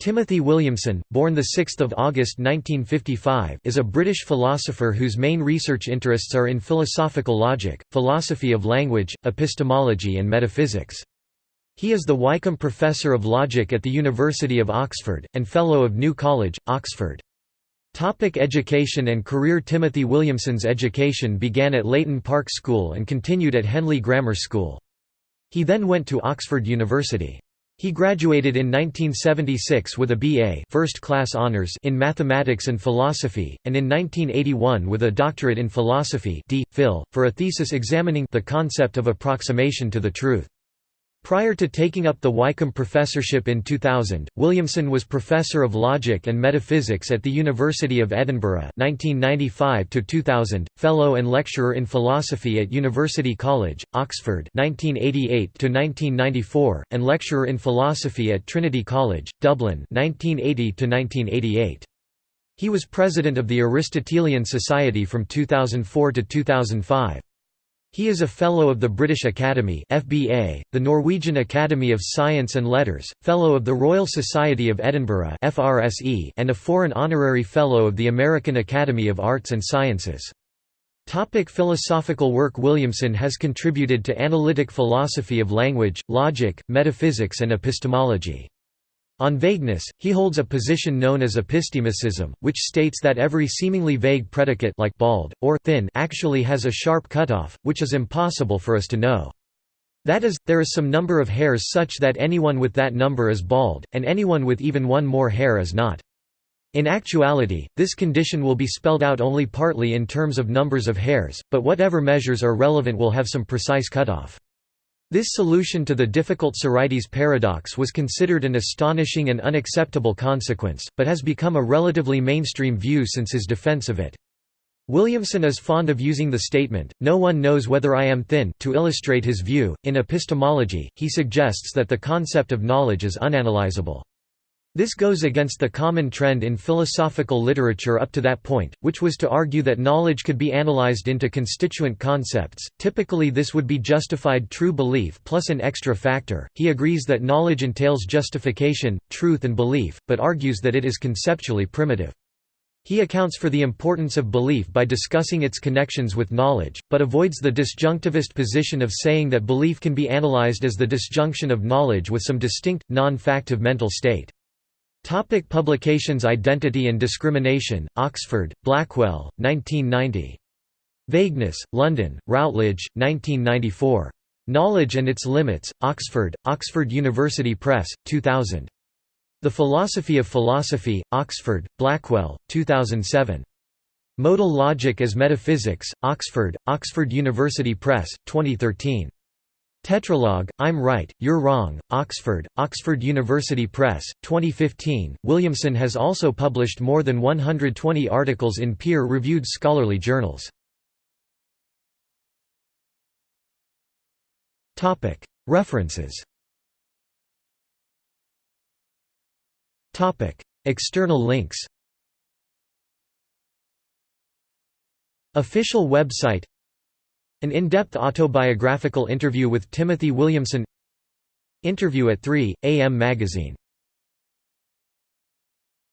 Timothy Williamson, born 6 August 1955 is a British philosopher whose main research interests are in philosophical logic, philosophy of language, epistemology and metaphysics. He is the Wykeham Professor of Logic at the University of Oxford, and Fellow of New College, Oxford. Topic education and career Timothy Williamson's education began at Leighton Park School and continued at Henley Grammar School. He then went to Oxford University. He graduated in 1976 with a BA first class honors in mathematics and philosophy, and in 1981 with a doctorate in philosophy D. Phil, for a thesis examining the concept of approximation to the truth. Prior to taking up the Wykeham Professorship in 2000, Williamson was Professor of Logic and Metaphysics at the University of Edinburgh 1995 Fellow and Lecturer in Philosophy at University College, Oxford 1988 and Lecturer in Philosophy at Trinity College, Dublin 1980 He was President of the Aristotelian Society from 2004 to 2005. He is a Fellow of the British Academy FBA, the Norwegian Academy of Science and Letters, Fellow of the Royal Society of Edinburgh FRSE, and a Foreign Honorary Fellow of the American Academy of Arts and Sciences. Topic philosophical work Williamson has contributed to analytic philosophy of language, logic, metaphysics and epistemology. On vagueness, he holds a position known as epistemicism, which states that every seemingly vague predicate like bald, or thin actually has a sharp cutoff, which is impossible for us to know. That is, there is some number of hairs such that anyone with that number is bald, and anyone with even one more hair is not. In actuality, this condition will be spelled out only partly in terms of numbers of hairs, but whatever measures are relevant will have some precise cutoff. This solution to the difficult Sorites paradox was considered an astonishing and unacceptable consequence, but has become a relatively mainstream view since his defense of it. Williamson is fond of using the statement, no one knows whether I am thin, to illustrate his view. In epistemology, he suggests that the concept of knowledge is unanalyzable. This goes against the common trend in philosophical literature up to that point, which was to argue that knowledge could be analyzed into constituent concepts. Typically, this would be justified true belief plus an extra factor. He agrees that knowledge entails justification, truth, and belief, but argues that it is conceptually primitive. He accounts for the importance of belief by discussing its connections with knowledge, but avoids the disjunctivist position of saying that belief can be analyzed as the disjunction of knowledge with some distinct, non-factive mental state. Topic publications Identity and Discrimination, Oxford, Blackwell, 1990. Vagueness, London, Routledge, 1994. Knowledge and Its Limits, Oxford, Oxford University Press, 2000. The Philosophy of Philosophy, Oxford, Blackwell, 2007. Modal Logic as Metaphysics, Oxford, Oxford University Press, 2013. Tetralogue, I'm Right, You're Wrong, Oxford, Oxford University Press, 2015. Williamson has also published more than 120 articles in peer reviewed scholarly journals. References External links Official website an in-depth autobiographical interview with Timothy Williamson. Interview at 3, AM Magazine